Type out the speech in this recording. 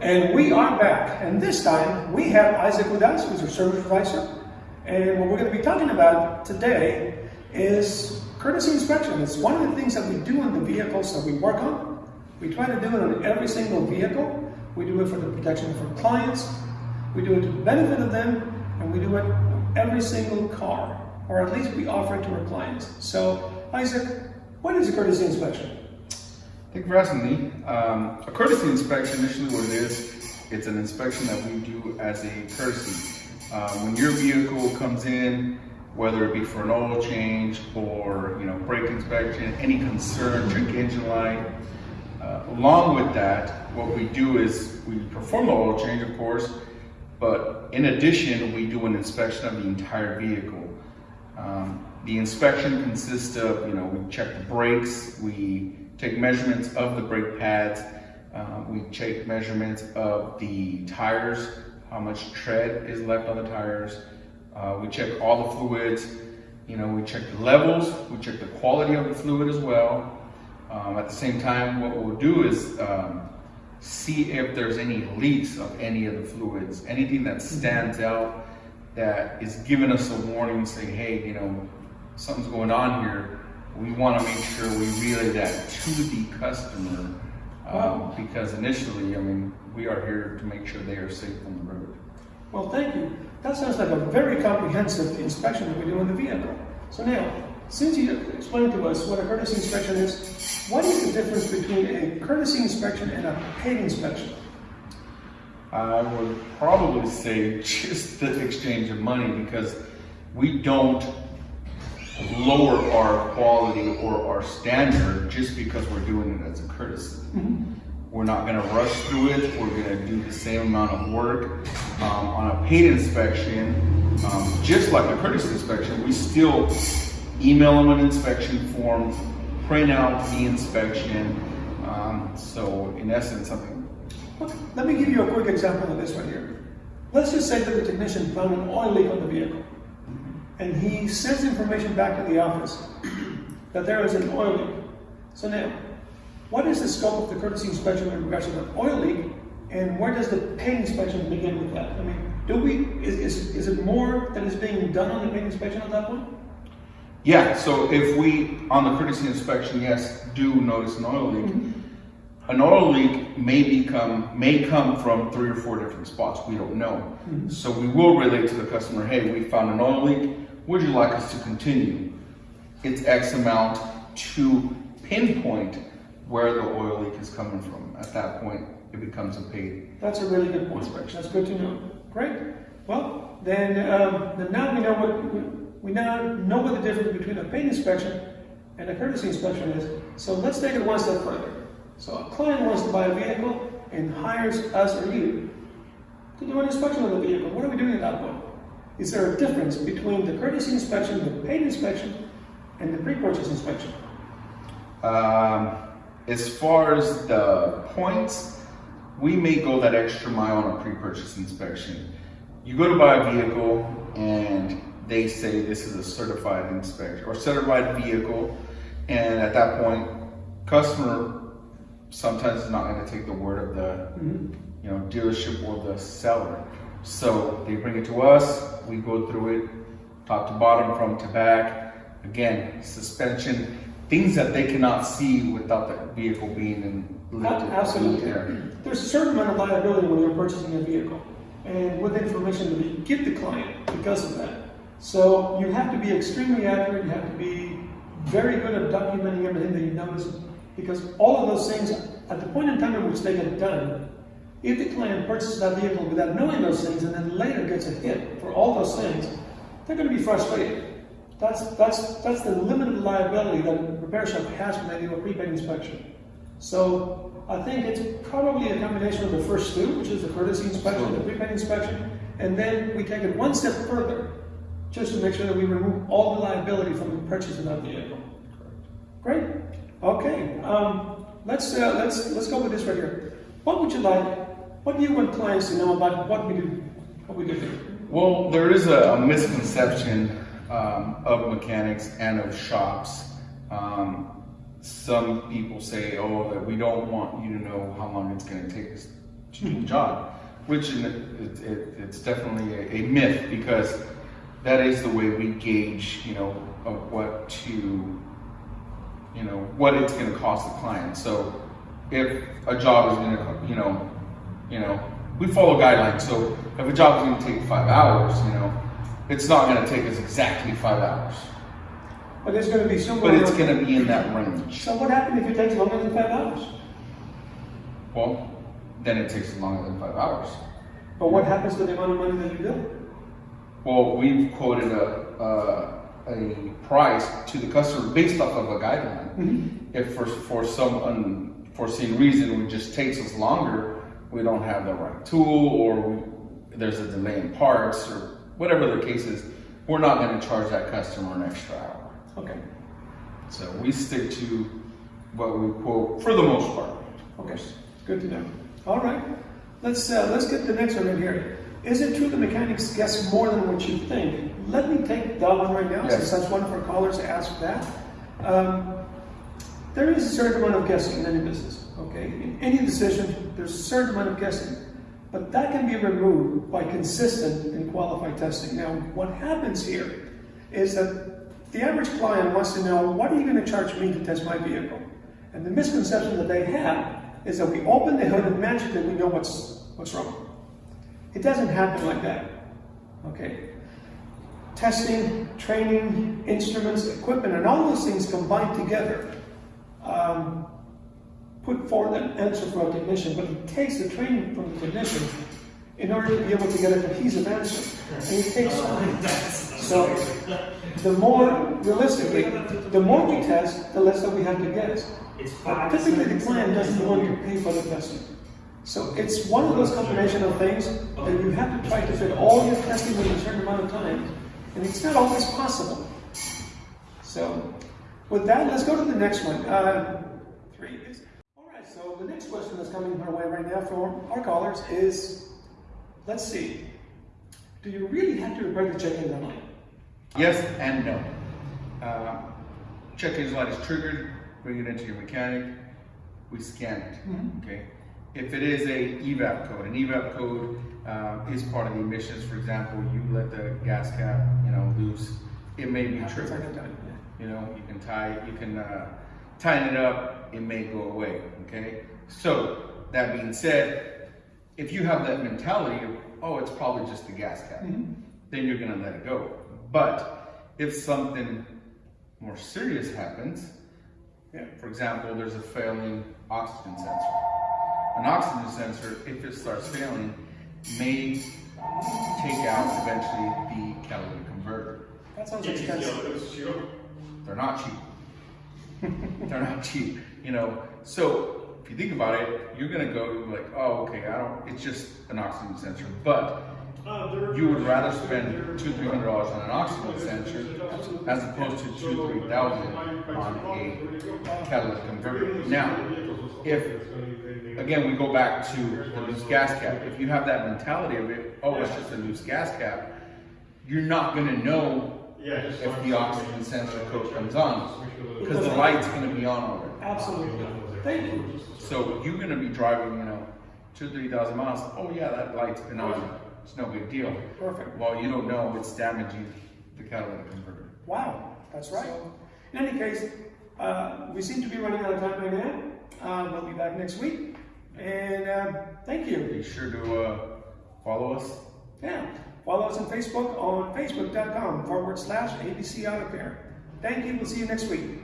And we are back, and this time we have Isaac with us, who's our service advisor. And what we're going to be talking about today is courtesy inspection. It's one of the things that we do on the vehicles that we work on. We try to do it on every single vehicle. We do it for the protection of our clients. We do it to the benefit of them, and we do it on every single car, or at least we offer it to our clients. So, Isaac, what is a courtesy inspection? For asking me. Um, a courtesy inspection, initially what it is, it's an inspection that we do as a courtesy. Um, when your vehicle comes in, whether it be for an oil change or you know brake inspection, any concern, check engine light. Uh, along with that, what we do is we perform the oil change, of course, but in addition, we do an inspection of the entire vehicle. Um, the inspection consists of, you know, we check the brakes, we take measurements of the brake pads, uh, we take measurements of the tires, how much tread is left on the tires, uh, we check all the fluids, you know, we check the levels, we check the quality of the fluid as well. Um, at the same time, what we'll do is um, see if there's any leaks of any of the fluids, anything that stands out that is giving us a warning saying, hey, you know, something's going on here. We want to make sure we relay that to the customer um, because initially, I mean, we are here to make sure they are safe on the road. Well, thank you. That sounds like a very comprehensive inspection that we do on the vehicle. So now, since you explained to us what a courtesy inspection is, what is the difference between a courtesy inspection and a paid inspection? I would probably say just the exchange of money because we don't lower our quality or our standard just because we're doing it as a courtesy. Mm-hmm. We're not going to rush through it. We're going to do the same amount of work. Um, on a paid inspection, um, just like a courtesy inspection, we still email them an inspection form, print out the inspection. Um, so in essence, something. Let me give you a quick example of this right here. Let's just say that the technician found an oil leak on the vehicle and he sends information back to the office that there is an oil leak. So now, what is the scope of the courtesy inspection in regards to the oil leak, and where does the paid inspection begin with that? I mean, do we is, is, is it more that is being done on the paid inspection at that point? Yeah, so if we, on the courtesy inspection, yes, do notice an oil leak, mm -hmm. An oil leak may become, may come from three or four different spots, we don't know. Mm -hmm. So we will relate to the customer, hey, we found an oil leak, would you like us to continue? It's X amount to pinpoint where the oil leak is coming from. At that point, it becomes a paid. That's a really good point. Inspection. That's good to know. Great. Well, then, um, then now we know what we, we now know what the difference between a paid inspection and a courtesy inspection is. So let's take it one step further. So a client wants to buy a vehicle and hires us or you to do an inspection of the vehicle. What are we doing at that point? Is there a difference between the courtesy inspection, the paid inspection, and the pre-purchase inspection? Um, as far as the points, we may go that extra mile on a pre-purchase inspection. You go to buy a vehicle and they say this is a certified inspection or certified vehicle, and at that point, customer sometimes is not going to take the word of the mm -hmm. you know dealership or the seller. So they bring it to us, we go through it, top to bottom, from to back. Again, suspension, things that they cannot see without the vehicle being in lifted. Absolutely. There. There's a certain amount of liability when you're purchasing a vehicle. And with information that we give the client because of that. So you have to be extremely accurate, you have to be very good at documenting everything that you notice because all of those things, at the point in time in which they get done, if the client purchases that vehicle without knowing those things and then later gets a hit for all those things, they're going to be frustrated. That's, that's, that's the limited liability that a repair shop has when they do a prepaid inspection. So I think it's probably a combination of the first two, which is the courtesy inspection, the prepaid inspection, and then we take it one step further just to make sure that we remove all the liability from the purchase of that vehicle. Great. Okay. Um, let's uh, let's let's go with this right here. What would you like what do you want clients to know about what we do? What we do here? Well, there is a, a misconception um, of mechanics and of shops. Um, some people say, "Oh, that we don't want you to know how long it's going to take us to do the job, which it, it, it's definitely a, a myth because that is the way we gauge, you know, of what to, what it's going to cost the client. So if a job is going to, you know, you know, we follow guidelines. So if a job is going to take five hours, you know, it's not going to take us exactly five hours, But there's gonna be somewhere. but it's going to be in that range. So what happens if it takes longer than five hours? Well, then it takes longer than five hours. But what happens to the amount of money that you bill? Well, we've quoted a, a, a price to the customer based off of a guideline. If for, for some unforeseen reason it just takes us longer, we don't have the right tool or we, there's a delay in parts or whatever the case is, we're not going to charge that customer an extra hour. Okay, So we stick to what we quote for the most part. okay, good to know. All right, let's, uh, let's get the next one in here. Is it true the mechanics guess more than what you think? Let me take that one right now, Yes. since that's one of our callers asked that. Um, there is a certain amount of guessing in any business, okay? In any decision, there's a certain amount of guessing, but that can be removed by consistent and qualified testing. Now, what happens here is that the average client wants to know, what are you going to charge me to test my vehicle? And the misconception that they have is that we open the hood and magically we know what's, what's wrong. It doesn't happen like that, okay? Testing, training, instruments, equipment, and all those things combined together um, put forth an answer for a technician, but it takes the training from the technician in order to be able to get a cohesive answer. And it takes time. So the more realistically, the more we test, the less that we have to guess. But typically, the client doesn't want to pay for the testing. So it's one of those combination of things that you have to try to fit all your testing in a certain amount of time, and it's not always possible. So with that, let's go to the next one. Uh, three. is- All right. So the next question that's coming our way right now from our callers is, let's see, do you really have to repair the check engine light? Yes and no. Uh, check engine light is triggered, bring it into your mechanic, we scan it. Okay. If it is a evap code, an evap code uh, is part of the emissions. For example, you let the gas cap, you know, loose, it may be triggered. Second time, yeah. You know, you can tie, you can uh, tighten it up, it may go away. Okay. So that being said, if you have that mentality of, oh, it's probably just the gas cap, then you're gonna let it go. But if something more serious happens, Yeah. for example, there's a failing oxygen sensor. An oxygen sensor, if it starts failing, may take out eventually the catalytic converter. That sounds expensive. They're not cheap. They're not cheap, you know. So if you think about it, you're gonna go you're like, oh, okay, I don't. It's just an oxygen sensor, but you would rather spend two, three hundred dollars on an oxygen sensor as opposed to two, three thousand on a catalytic converter. Now, if again we go back to the loose gas cap, if you have that mentality of it, oh, it's just a loose gas cap, you're not gonna know if the oxygen sensor code comes on because the light's gonna be on already. Absolutely. Thank you. So you're gonna be driving, you know, two, three thousand miles. Oh yeah, that light's been on. It's no big deal. Perfect. Well, you don't know it's damaging the catalytic converter. Wow, that's right. In any case, uh, we seem to be running out of time right now. Uh, we'll be back next week. And uh, thank you. Be sure to uh, follow us. Yeah. Follow us on Facebook on facebook.com forward slash ABC Auto Care. Thank you. We'll see you next week.